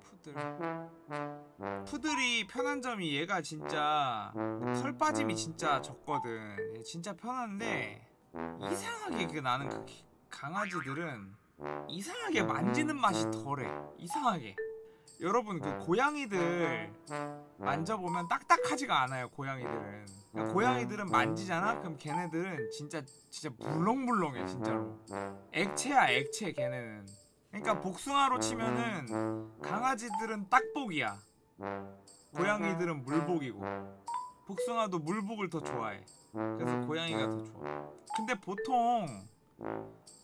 푸들 푸들이 편한 점이 얘가 진짜 털 빠짐이 진짜 적거든. 얘 진짜 편한데 이상하게 그 나는 그 기- 강아지들은 이상하게 만지는 맛이 덜해. 이상하게 여러분 그 고양이들 만져보면 딱딱하지가 않아요 고양이들은. 그러니까 고양이들은 만지잖아? 그럼 걔네들은 진짜 진짜 물렁물렁해 진짜로. 액체야 액체 걔네는. 그러니까 복숭아로 치면은 강아지들은 딱복이야. 고양이들은 물복이고. 복숭아도 물복을 더 좋아해. 그래서 고양이가 더 좋아. 근데 보통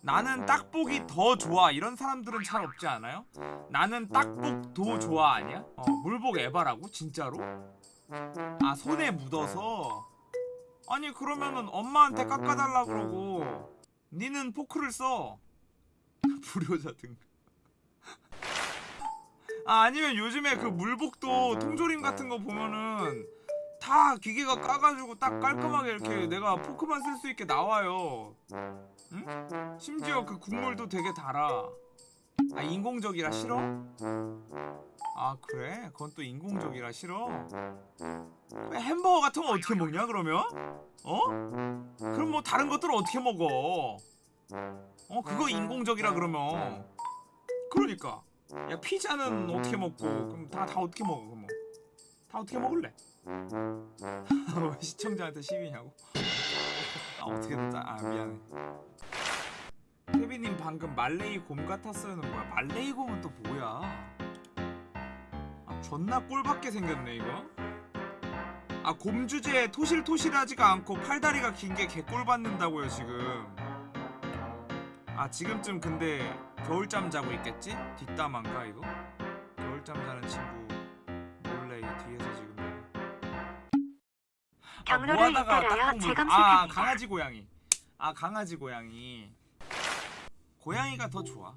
나는 딱복이 더 좋아 이런 사람들은 잘 없지 않아요? 나는 딱복도 좋아 아니야? 어, 물복 에바라고? 진짜로? 아 손에 묻어서 아니 그러면은 엄마한테 깎아달라 그러고 니는 포크를 써 불효자 등. 아 아니면 요즘에 그 물복도 통조림 같은 거 보면은 다 기계가 까가지고 딱 깔끔하게 이렇게 내가 포크만 쓸 수 있게 나와요. 응? 심지어 그 국물도 되게 달아. 아 인공적이라 싫어? 아 그래? 그건 또 인공적이라 싫어? 왜 햄버거 같은 거 어떻게 먹냐 그러면? 어? 그럼 뭐 다른 것들은 어떻게 먹어? 어 그거 인공적이라 그러면 그러니까 야 피자는 어떻게 먹고 그럼 다 다 어떻게 먹어 그럼 다 어떻게 먹을래? 왜 시청자한테 시비냐고? 아 어떻게 됐다. 아 미안해. 케빈님 방금 말레이 곰 같았어요는 뭐야? 말레이 곰은 또 뭐야? 아 존나 꼴밖에 생겼네 이거. 아 곰 주제에 토실토실하지가 않고 팔다리가 긴 게 개꼴 받는다고요 지금. 아 지금쯤 근데 겨울잠 자고 있겠지? 뒷담화인가 이거? 겨울잠 자는 친구 경로를 뭐하다가 따라요. 딱 보면- 재검색합니다. 아 강아지 고양이. 아 강아지 고양이. 고양이가 더 좋아.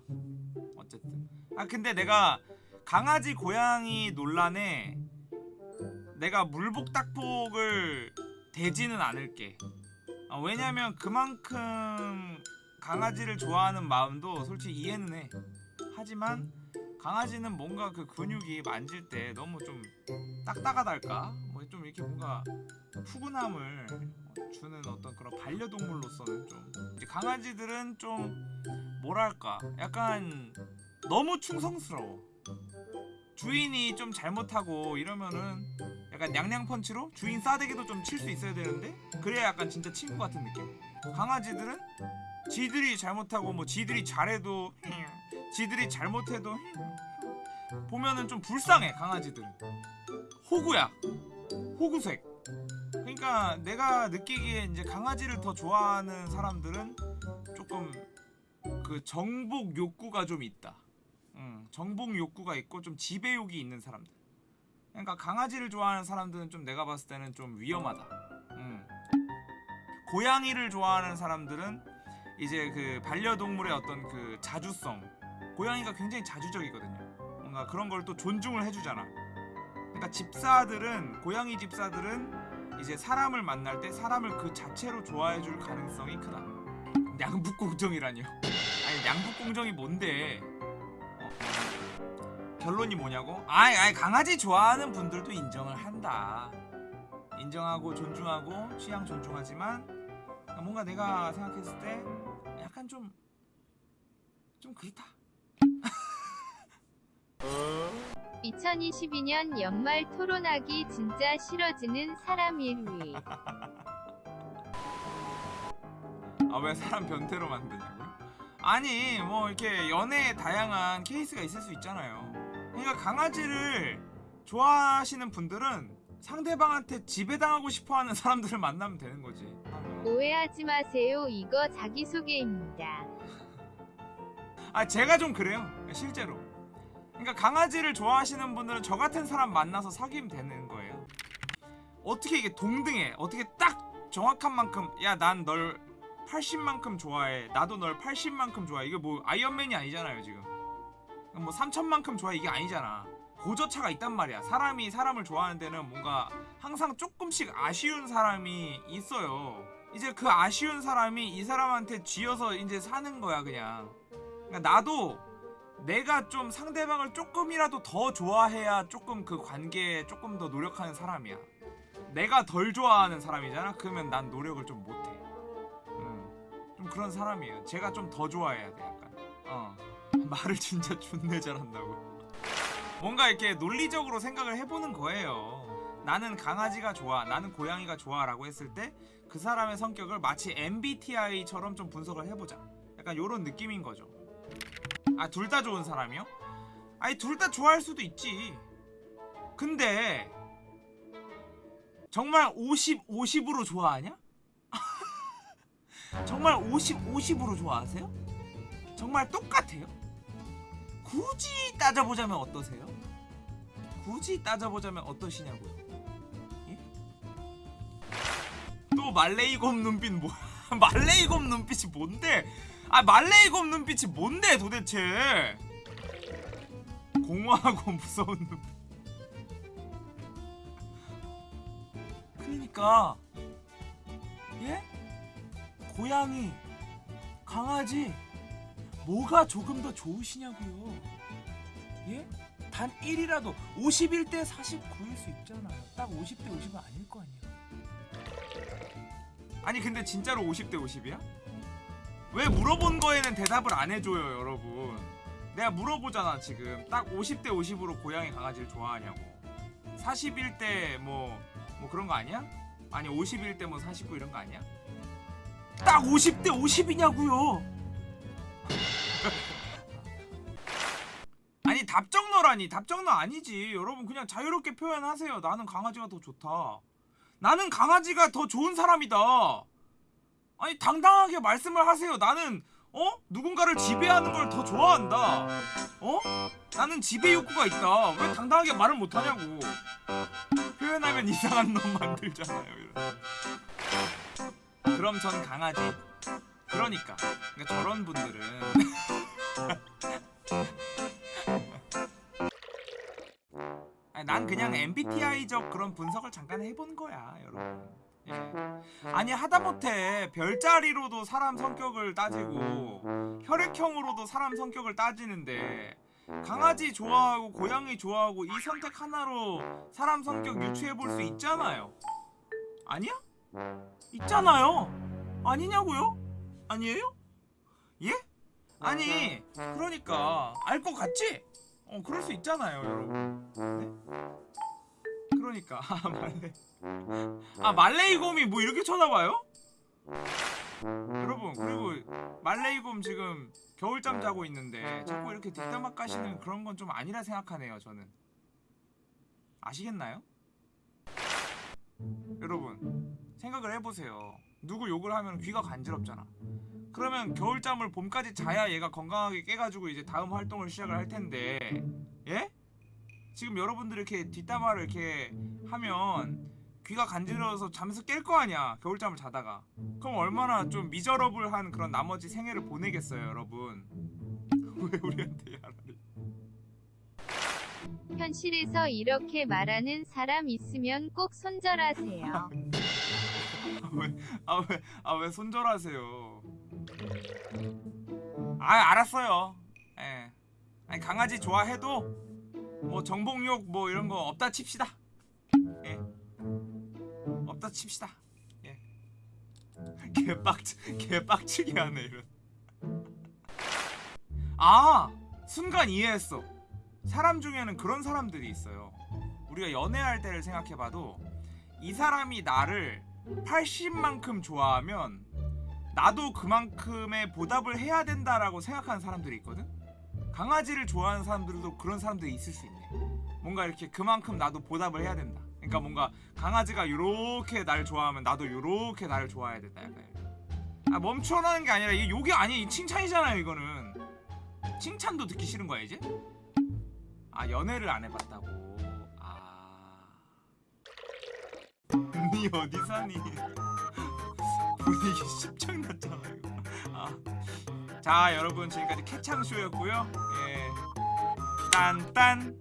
어쨌든. 아 근데 내가 강아지 고양이 논란에 내가 물복 딱복을 대지는 않을게. 아, 왜냐면 그만큼 강아지를 좋아하는 마음도 솔직히 이해는 해. 하지만 강아지는 뭔가 그 근육이 만질 때 너무 좀 딱딱하달까? 뭐 좀 이렇게 뭔가 푸근함을 주는 어떤 그런 반려동물로서는 좀 이제 강아지들은 좀 뭐랄까 약간 너무 충성스러워. 주인이 좀 잘못하고 이러면은 약간 양양펀치로 주인 싸대기도 좀 칠 수 있어야 되는데 그래야 약간 진짜 친구 같은 느낌. 강아지들은 지들이 잘못하고 뭐 지들이 잘해도 지들이 잘못해도 보면은 좀 불쌍해 강아지들은. 호구야 호구색 그러니까 내가 느끼기에 이제 강아지를 더 좋아하는 사람들은 조금 그 정복 욕구가 좀 있다. 응, 정복 욕구가 있고 좀 지배욕이 있는 사람들. 그러니까 강아지를 좋아하는 사람들은 좀 내가 봤을 때는 좀 위험하다. 응. 고양이를 좋아하는 사람들은 이제 그 반려동물의 어떤 그 자주성. 고양이가 굉장히 자주적이거든요. 뭔가 그런 걸 또 존중을 해주잖아. 그러니까 집사들은 고양이 집사들은 이제 사람을 만날 때 사람을 그 자체로 좋아해 줄 가능성이 크다. 양북 공정이라뇨. 아니 양북 공정이 뭔데? 어. 결론이 뭐냐고? 아이, 아이 강아지 좋아하는 분들도 인정을 한다. 인정하고 존중하고 취향 존중하지만 뭔가 내가 생각했을 때 약간 좀좀 그렇다. 2022년 연말 토론하기 진짜 싫어지는 사람 1위. 아 왜 사람 변태로 만드냐고? 아니 뭐 이렇게 연애에 다양한 케이스가 있을 수 있잖아요. 그러니까 강아지를 좋아하시는 분들은 상대방한테 지배당하고 싶어하는 사람들을 만나면 되는 거지. 오해하지 마세요. 이거 자기소개입니다. 아 제가 좀 그래요 실제로. 그러니까 강아지를 좋아하시는 분들은 저 같은 사람 만나서 사귀면 되는 거예요. 어떻게 이게 동등해? 어떻게 딱 정확한 만큼 야 난 널 80만큼 좋아해. 나도 널 80만큼 좋아해. 이게 뭐 아이언맨이 아니잖아요 지금. 뭐 3천만큼 좋아해 이게 아니잖아. 고저차가 있단 말이야. 사람이 사람을 좋아하는 데는 뭔가 항상 조금씩 아쉬운 사람이 있어요. 이제 그 아쉬운 사람이 이 사람한테 쥐어서 이제 사는 거야 그냥. 그러니까 나도 내가 좀 상대방을 조금이라도 더 좋아해야 조금 그 관계에 조금 더 노력하는 사람이야. 내가 덜 좋아하는 사람이잖아. 그러면 난 노력을 좀 못해. 음, 좀 그런 사람이에요. 제가 좀 더 좋아해야 돼 약간. 어 말을 진짜 존내 잘한다고. 뭔가 이렇게 논리적으로 생각을 해보는 거예요. 나는 강아지가 좋아, 나는 고양이가 좋아 라고 했을 때 그 사람의 성격을 마치 MBTI처럼 좀 분석을 해보자. 약간 요런 느낌인 거죠. 아, 둘 다 좋은 사람이요? 아니, 둘 다 좋아할 수도 있지. 근데, 정말 50, 50으로 좋아하냐? 정말 50, 50으로 좋아하세요? 정말 똑같아요? 굳이 따져보자면 어떠세요? 굳이 따져보자면 어떠시냐고요? 예? 또 말레이곰 눈빛 뭐야? 말레이곰 눈빛이 뭔데? 아 말레이곰 눈빛이 뭔데 도대체? 공허하고 무서운 눈빛. 그러니까 예? 고양이, 강아지 뭐가 조금 더 좋으시냐고요? 예? 단 1이라도 51대 49일 수 있잖아요. 딱 50대 50은 아닐 거 아니야. 아니 근데 진짜로 50대 50이야? 왜 물어본 거에는 대답을 안 해줘요 여러분. 내가 물어보잖아 지금. 딱 50대 50으로 고양이 강아지를 좋아하냐고. 41대 뭐, 뭐 그런 거 아니야? 아니 51대 뭐49 이런 거 아니야? 딱 50대 50이냐고요. 아니 답정너라니. 답정너 아니지. 여러분 그냥 자유롭게 표현하세요. 나는 강아지가 더 좋다. 나는 강아지가 더 좋은 사람이다 아니 당당하게 말씀을 하세요 나는 어? 누군가를 지배하는 걸 더 좋아한다 어? 나는 지배 욕구가 있다 왜 당당하게 말을 못하냐고 표현하면 이상한 놈 만들잖아요 이런. 그럼 전 강아지 그러니까 그러니까 저런 분들은 난 그냥 MBTI적 그런 분석을 잠깐 해본 거야, 여러분. 예. 아니 하다못해 별자리로도 사람 성격을 따지고 혈액형으로도 사람 성격을 따지는데 강아지 좋아하고 고양이 좋아하고 이 선택 하나로 사람 성격 유추해 볼 수 있잖아요. 아니야? 있잖아요. 아니냐고요? 아니에요? 예? 아니 그러니까 알 것 같지? 어 그럴 수 있잖아요 여러분 네? 그러니까 아 말레 아 말레이곰이 뭐 이렇게 쳐다봐요? 여러분 그리고 말레이곰 지금 겨울잠 자고 있는데 자꾸 이렇게 뒷담화 까시는 그런 건 좀 아니라 생각하네요 저는 아시겠나요? 여러분 생각을 해보세요 누구 욕을 하면 귀가 간지럽잖아 그러면 겨울잠을 봄까지 자야 얘가 건강하게 깨가지고 이제 다음 활동을 시작을 할 텐데 예? 지금 여러분들이 이렇게 뒷담화를 이렇게 하면 귀가 간지러워서 잠에서 깰 거 아니야 겨울잠을 자다가. 그럼 얼마나 좀 미저러블한 그런 나머지 생애를 보내겠어요 여러분. 왜 우리한테 야라리 현실에서 이렇게 말하는 사람 있으면 꼭 손절하세요. 아왜 아 왜 손절하세요? 아 알았어요. 예. 아니 강아지 좋아해도 뭐 정복욕 뭐 이런 거 없다 칩시다. 예 없다 칩시다. 예. 개빡 개빡치게 하네 이런. 아! 순간 이해했어. 사람 중에는 그런 사람들이 있어요. 우리가 연애할 때를 생각해봐도 이 사람이 나를 80만큼 좋아하면 나도 그만큼의 보답을 해야 된다라고 생각하는 사람들이 있거든? 강아지를 좋아하는 사람들도 그런 사람들이 있을 수 있네. 뭔가 이렇게 그만큼 나도 보답을 해야 된다 그러니까 뭔가 강아지가 요렇게 날 좋아하면 나도 요렇게 나를 좋아해야 된다 약간. 아 멈춰라는 게 아니라 이게 욕이 아니 칭찬이잖아요 이거는 칭찬도 듣기 싫은 거야 이제? 아 연애를 안 해봤다고 아 니 어디 사니? 분위기 십창났잖아 이거. 아. 자 여러분 지금까지 캐창쇼였고요. 예. 딴딴